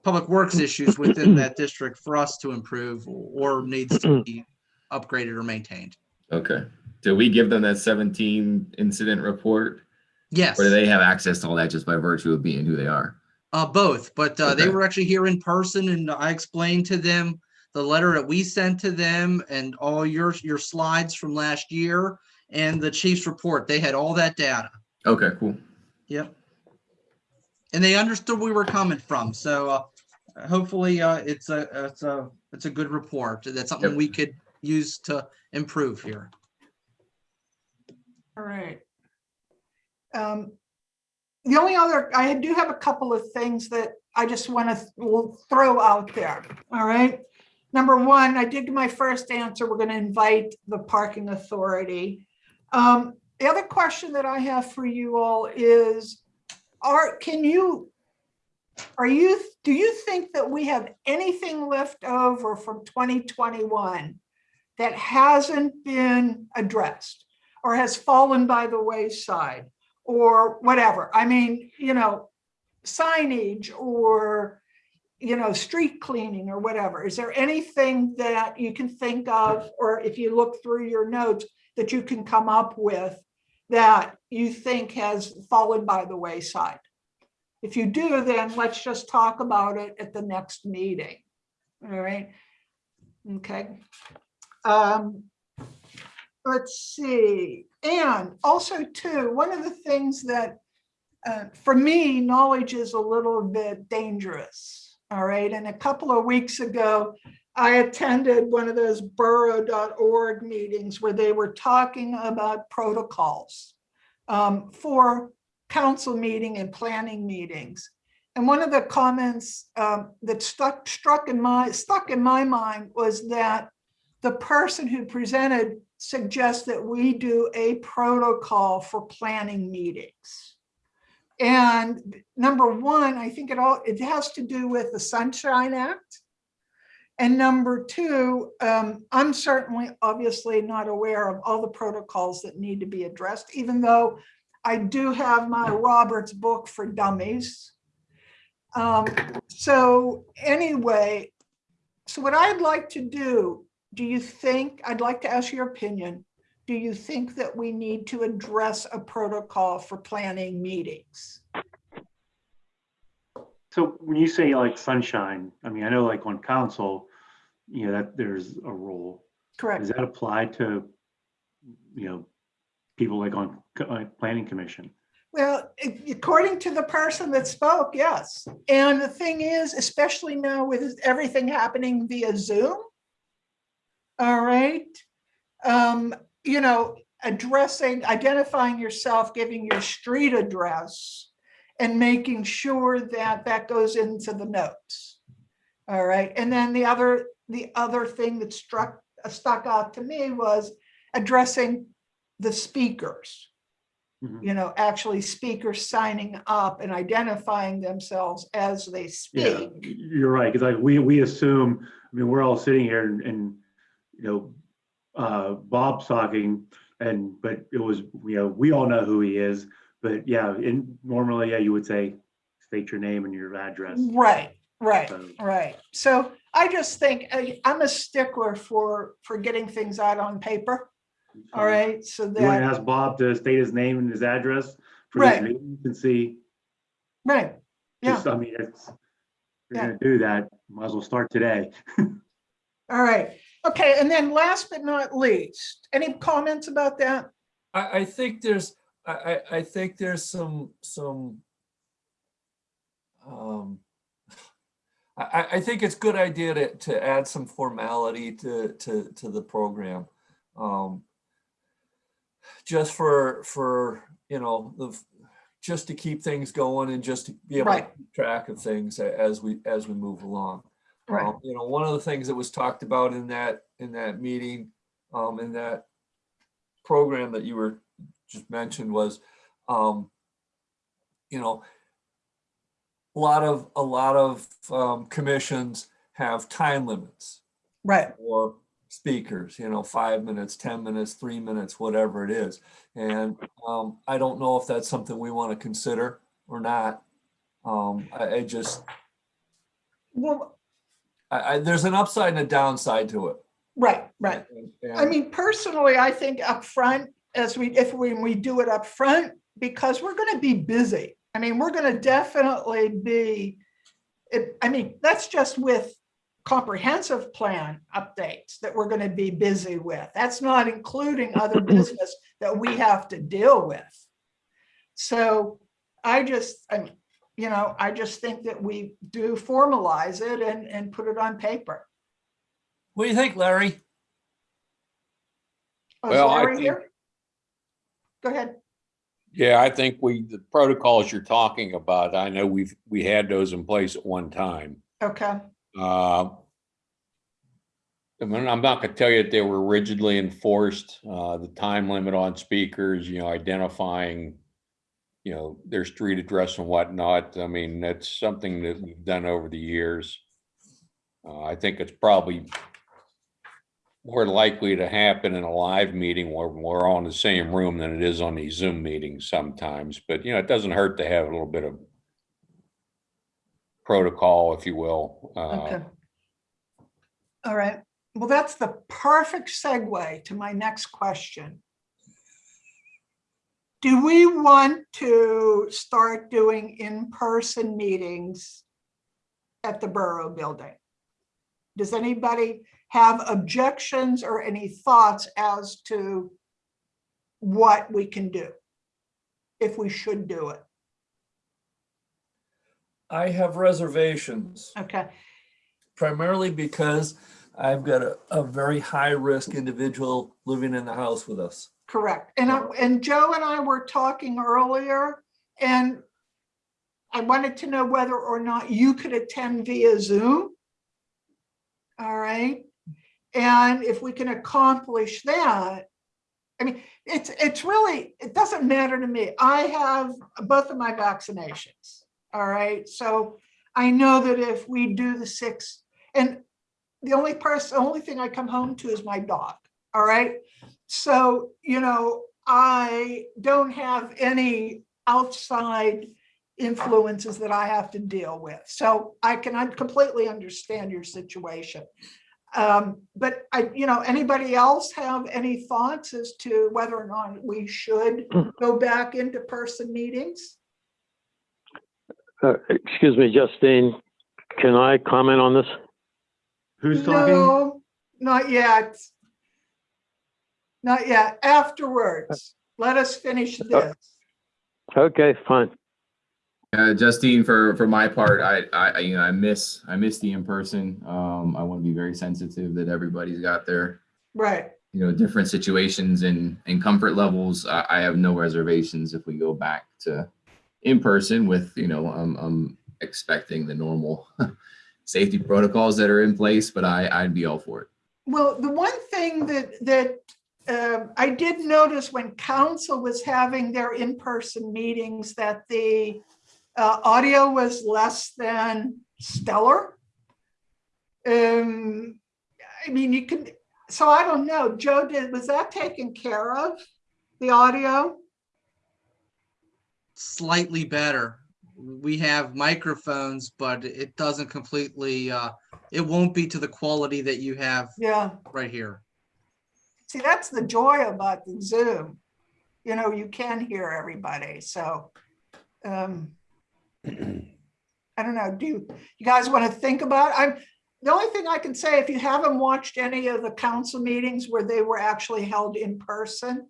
public works issues within that *clears throat* district for us to improve or needs to be *clears throat* upgraded or maintained. Okay. Do we give them that seventeen incident report? Yes. Or do they have access to all that just by virtue of being who they are? Uh, both, but uh, they were actually here in person and I explained to them the letter that we sent to them and all your, your slides from last year and the chief's report. They had all that data. Okay, cool. Yep. And they understood where we were coming from. So uh, hopefully uh, it's a, it's a, it's a good report. That's something Yep. we could use to improve here. all right. Um, The only other, I do have a couple of things that I just want to throw out there, all right? Number one, I did my first answer, we're going to invite the parking authority. Um, The other question that I have for you all is, are, can you, are you, do you think that we have anything left over from 2021 that hasn't been addressed or has fallen by the wayside? or whatever. I mean, you know, signage or, you know, street cleaning or whatever. Is there anything that you can think of, or if you look through your notes, that you can come up with that you think has fallen by the wayside? If you do, then let's just talk about it at the next meeting. All right. Okay. Um, let's see. And also too, one of the things that, uh, for me, knowledge is a little bit dangerous. All right. And a couple of weeks ago, I attended one of those borough.org meetings where they were talking about protocols um, for council meeting and planning meetings. And one of the comments um, that stuck struck in my stuck in my mind was that the person who presented suggests that we do a protocol for planning meetings. And number one, I think it all, it has to do with the Sunshine Act. And number two, um, I'm certainly obviously not aware of all the protocols that need to be addressed, even though I do have my Roberts book for dummies. Um, so anyway, so what I'd like to do do you think, I'd like to ask your opinion, do you think that we need to address a protocol for planning meetings? So when you say like sunshine, I mean, I know like on council, you know, that there's a rule. Correct. Does that apply to you know, people like on, planning commission. Well, according to the person that spoke, yes. And the thing is, especially now with everything happening via Zoom. All right. Um, you know, addressing, identifying yourself, giving your street address and making sure that that goes into the notes. All right. And then the other, the other thing that struck, stuck out to me was addressing the speakers Mhm. you know, actually speakers signing up and identifying themselves as they speak. Yeah, you're right, because like, we, we assume, I mean, we're all sitting here and, and, you know, uh, Bob's talking, and, but it was, you know, we all know who he is, but yeah, in, normally, yeah, you would say, state your name and your address. Right, right, So, right. So I just think, I- I'm a stickler for, for getting things out on paper, all right? So You want to that, ask Bob to state his name and his address for this Right. meeting and see, right, yeah, just, I mean, it's, if you're gonna do that, might as well start today. *laughs* all right. Okay, and then last but not least, any comments about that? I, I think there's, I, I, I think there's some, some. Um, I, I, think it's a good idea to, to add some formality to, to, to the program. Um, Just for, for, you know, the, just to keep things going and just to be able to keep track of things as we, as we move along. Right, Um, You know, one of the things that was talked about in that, in that meeting, um, in that program that you were just mentioned was, um, you know, a lot of, a lot of, um, commissions have time limits right, or speakers, you know, five minutes, 10 minutes, three minutes, whatever it is. And, um, I don't know if that's something we want to consider or not. Um, I, I just, well, I, I, there's an upside and a downside to it. right, right. And- I mean, personally, I think up front as we, if we, we do it up front because we're gonna be busy. I mean, we're gonna definitely be, it, I mean, that's just with comprehensive plan updates that we're gonna be busy with. That's not including other *clears throat* business that we have to deal with. So I just, I mean, you know, I just think that we do formalize it and, and put it on paper. What do you think, Larry? Oh, is Well, I think- here? Go ahead. Yeah, I think we, the protocols you're talking about, I know we've, we had those in place at one time. Okay. Uh, I mean, I'm not gonna tell you that they were rigidly enforced, uh, the time limit on speakers, you know, identifying, you know, their street address and whatnot. I mean, that's something that we've done over the years. Uh, I think it's probably more likely to happen in a live meeting where we're all in the same room than it is on these Zoom meetings sometimes, but you know, it doesn't hurt to have a little bit of protocol, if you will. uh, Okay. All right. Well, that's the perfect segue to my next question. Do we want to start doing in-person meetings at the Borough Building? Does anybody have objections or any thoughts as to what we can do? If we should do it? I have reservations, Okay, primarily because I've got a, a very high-risk individual living in the house with us. Correct. And I, and Joe and I were talking earlier and I wanted to know whether or not you could attend via Zoom. All right. And if we can accomplish that, I mean, it's, it's really, it doesn't matter to me. I have both of my vaccinations. All right. So I know that if we do the six, and the only person, the only thing I come home to is my dog. All right. So, you know, I don't have any outside influences that I have to deal with. So I can completely understand your situation. Um, but I, you know, anybody else have any thoughts as to whether or not we should go back into person meetings? Uh, excuse me, Justine, can I comment on this? Who's talking? No, not yet. Not yet, afterwards. Let us finish this. Okay, fine. Uh, Justine, for, for my part, I, I, you know, I miss, I miss the in-person. Um, I want to be very sensitive that everybody's got their, Right, you know, different situations and, and comfort levels. I, I have no reservations if we go back to in-person with, you know, I'm, I'm expecting the normal *laughs* safety protocols that are in place, but I, I'd be all for it. well, the one thing that, that um, I did notice when council was having their in-person meetings that the uh, audio was less than stellar. Um, I mean, you can, so I don't know, Joe, did, was that taken care of? The audio? Slightly better. We have microphones, but it doesn't completely, uh, it won't be to the quality that you have Yeah. right here. See, that's the joy about the Zoom. You know, you can hear everybody, so. um I don't know, do you, you guys want to think about, I'm, the only thing I can say, if you haven't watched any of the council meetings where they were actually held in person,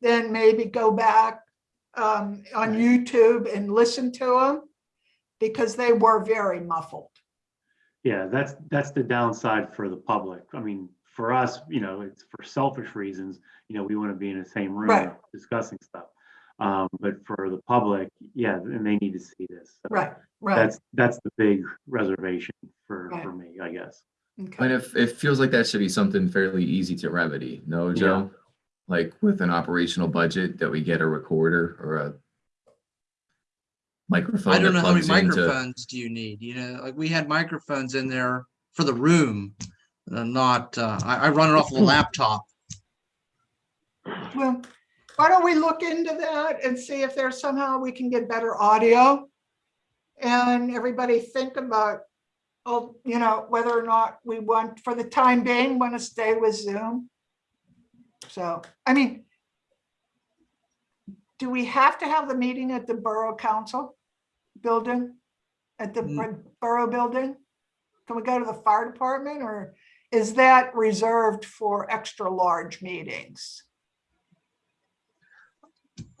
then maybe go back um on YouTube and listen to them, because they were very muffled. Yeah, that's, that's the downside for the public. I mean, for us, you know, it's for selfish reasons, you know, we want to be in the same room Right. discussing stuff. Um, but for the public, yeah, and they need to see this. So Right, right. That's, that's the big reservation for, Right. for me, I guess. okay. And if, it feels like that should be something fairly easy to remedy, no, Joe? Like with an operational budget that we get a recorder or a microphone. I don't know how many plugs into- microphones do you need, you know, like we had microphones in there for the room. uh, Not, uh, I, I run it off of a *laughs* laptop. Well, why don't we look into that and see if there's somehow we can get better audio? And everybody think about, oh, you know, whether or not we want, for the time being, want to stay with Zoom. So, I mean, do we have to have the meeting at the Borough Council building? At the Mm. Borough Building? Can we go to the fire department or is that reserved for extra large meetings?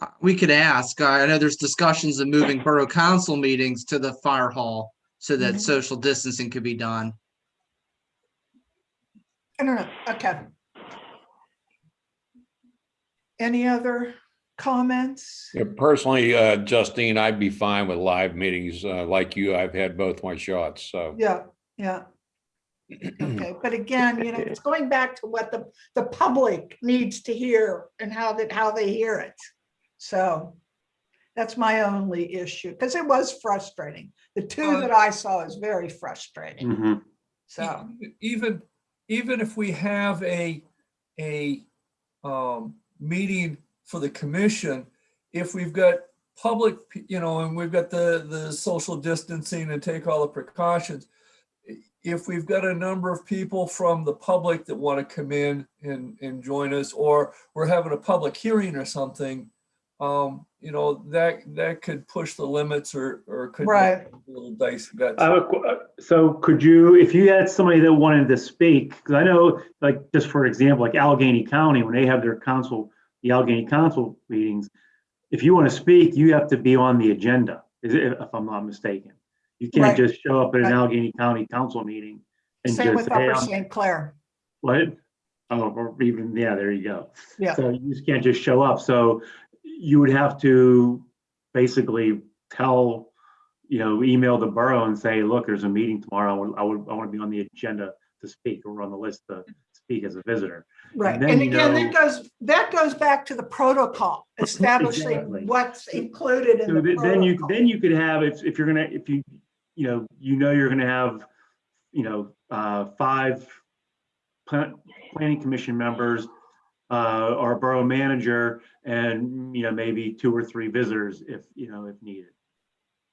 Uh, We could ask, I know there's discussions of moving borough council meetings to the fire hall so that Mhm. social distancing could be done. I don't know, okay. Any other comments? Yeah, Personally, uh, Justine, I'd be fine with live meetings. Uh, like you, I've had both my shots, so. Yeah, yeah, okay, but again, you know, it's *laughs* going back to what the, the public needs to hear and how that, how they hear it. So that's my only issue, because it was frustrating. The two that I saw is very frustrating, Mhm. so, E- Even, even if we have a, a um, meeting for the commission, if we've got public, you know, and we've got the, the social distancing and take all the precautions. If we've got a number of people from the public that want to come in and, and join us, or we're having a public hearing or something, um, you know, that, that could push the limits or, or could. make Right. it A little dicey. That's- I have a qu- uh, So could you, if you had somebody that wanted to speak, because I know, like, just for example, like Allegheny County, when they have their council, the Allegheny Council meetings, if you want to speak, you have to be on the agenda, is it- if I'm not mistaken. You can't just show up at an Right. Allegheny County Council meeting and same just with say, hey, Upper St. Clair. what? Oh, or even, yeah, there you go. Yeah. So you just can't just show up. So you would have to basically tell, you know, email the borough and say, look, there's a meeting tomorrow. I would, I would, I want to be on the agenda to speak or on the list to speak as a visitor. Right, then and you again, know- that goes, that goes back to the protocol, establishing Exactly. what's included in So the th- then you, then you could have, if, if you're gonna, if you, you know, you know, you're gonna have, you know, uh, five plan- planning commission members, uh, or a borough manager and, you know, maybe two or three visitors if, you know, if needed.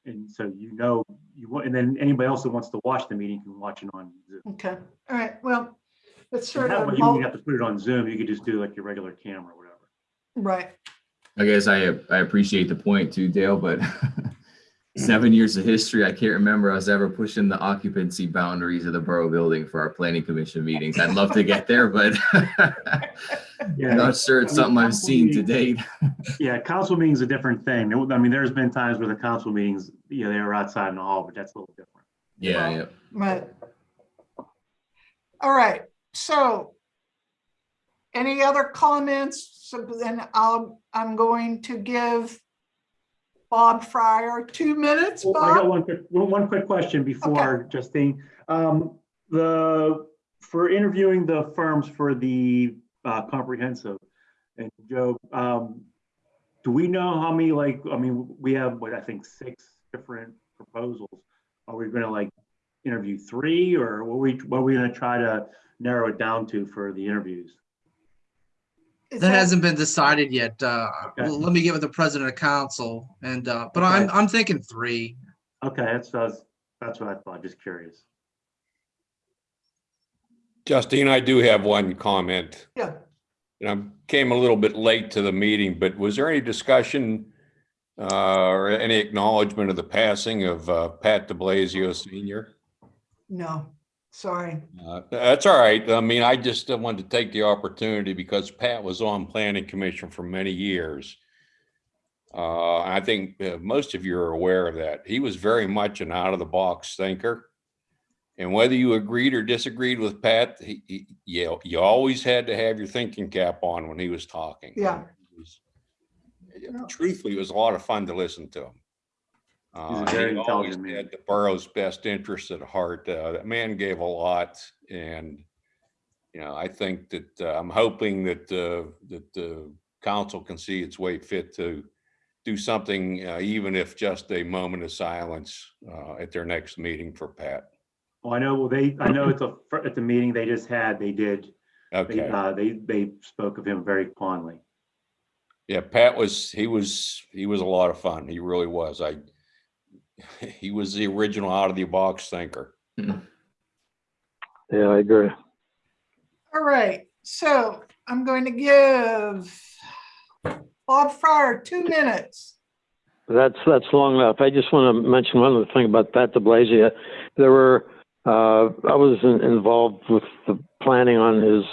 And so you know, you want, and then anybody else that wants to watch the meeting can watch it on Zoom. Okay, all right, well, it's And sort that of, You mul- don't have to put it on Zoom. You could just do like your regular camera or whatever. right, I guess I, I appreciate the point too, Dale, but *laughs* seven years of history, I can't remember us ever pushing the occupancy boundaries of the borough building for our planning commission meetings. I'd love to get there, but *laughs* Yeah, I'm not sure it's something I've seen to date. yeah, council meeting's a different thing. I mean, there's been times where the council meetings, you know, they were outside in the hall, but that's a little different. Yeah, yeah. But, all right, so any other comments? So then I'll, I'm going to give Bob Fryer two minutes, Well, I got one quick, one, quick question before Justine. Um, the, for interviewing the firms for the, uh, comprehensive, and Joe, um, do we know how many, like, I mean, we have, what, I think, six different proposals. Are we gonna like interview three, or what we, what are we gonna try to narrow it down to for the interviews? Is That hasn't been decided yet. Uh, Okay. let me get with the president of council and, uh, but I'm, I'm thinking three. Okay, that's, that's, that's what I thought, just curious. Justine, I do have one comment. Yeah, And I came a little bit late to the meeting, but was there any discussion uh, or any acknowledgement of the passing of uh, Pat DeBlasio Senior? no, sorry. Uh, That's all right. I mean, I just wanted to take the opportunity because Pat was on planning commission for many years. Uh, I think uh, most of you are aware of that. He was very much an out of the box thinker. And whether you agreed or disagreed with Pat, he, he, you, you always had to have your thinking cap on when he was talking. Yeah. It was- Yeah. Truthfully, it was a lot of fun to listen to him. He's a Uh, very he always intelligent man. had the borough's best interest at heart. Uh, that man gave a lot and, you know, I think that, uh, I'm hoping that, uh, that the council can see its way fit to do something, uh, even if just a moment of silence, uh, at their next meeting for Pat. Well, I know, well, they, I know at the, at the meeting they just had, they did, they, Okay. uh, they, they spoke of him very fondly. Yeah, Pat was, he was, he was a lot of fun. He really was. I, *laughs* he was the original out of the box thinker. *laughs* Yeah, I agree. All right, so I'm going to give Bob Fryer two minutes. That's, that's long enough. I just want to mention one other thing about Pat DeBlasio. There were, uh, I was in- involved with the planning on his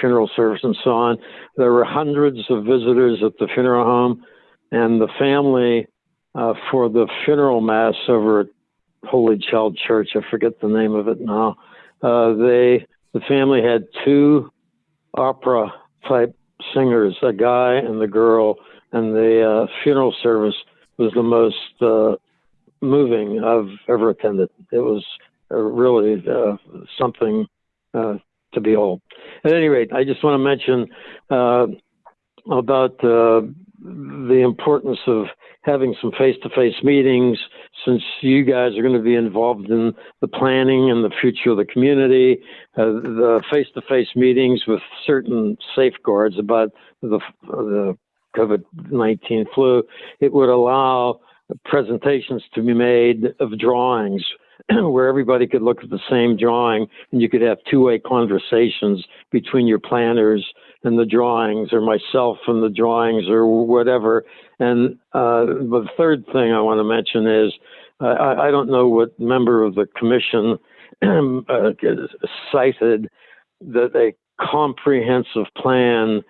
funeral service and so on. There were hundreds of visitors at the funeral home and the family, uh, for the funeral mass over at Holy Child Church, I forget the name of it now. Uh, they, the family had two opera type singers, a guy and the girl, and the uh, funeral service was the most uh, moving I've ever attended. It was uh, really uh, something uh, to behold. At any rate, I just want to mention about the importance of having some face-to-face meetings since you guys are going to be involved in the planning and the future of the community, uh, the face-to-face meetings with certain safeguards about the, the COVID-19 flu, it would allow presentations to be made of drawings *clears throat* where everybody could look at the same drawing and you could have two-way conversations between your planners and the drawings or myself and the drawings or whatever. And uh, the third thing I want to mention is uh, I, I don't know what member of the commission *clears throat* uh, cited that a comprehensive plan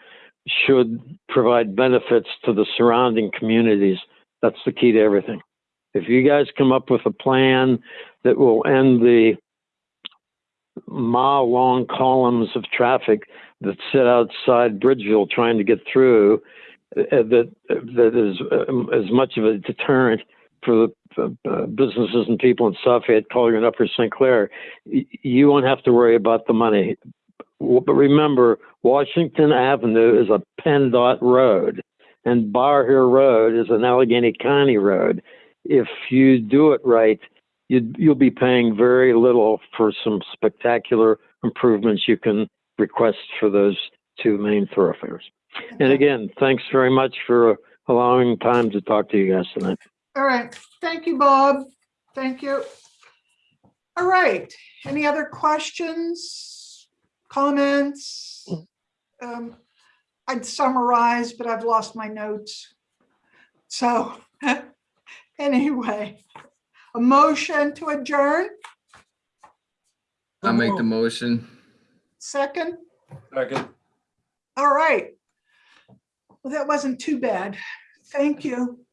should provide benefits to the surrounding communities. That's the key to everything. If you guys come up with a plan that will end the mile long columns of traffic that sit outside Bridgeville trying to get through, uh, that that is um, as much of a deterrent for the uh, businesses and people in Suffolk, Collier, and Upper St. Clair, you won't have to worry about the money. But remember, Washington Avenue is a PennDOT road, and Bower Hill Road is an Allegheny County road. If you do it right, you'd, you'll be paying very little for some spectacular improvements you can request for those two main thoroughfares. And again, thanks very much for allowing time to talk to you guys tonight. All right, thank you, Bob. Thank you. All right, any other questions, comments? Um, I'd summarize, but I've lost my notes. So *laughs* Anyway, a motion to adjourn, I'll make the motion. second? Second. All right. Well, that wasn't too bad. Thank you.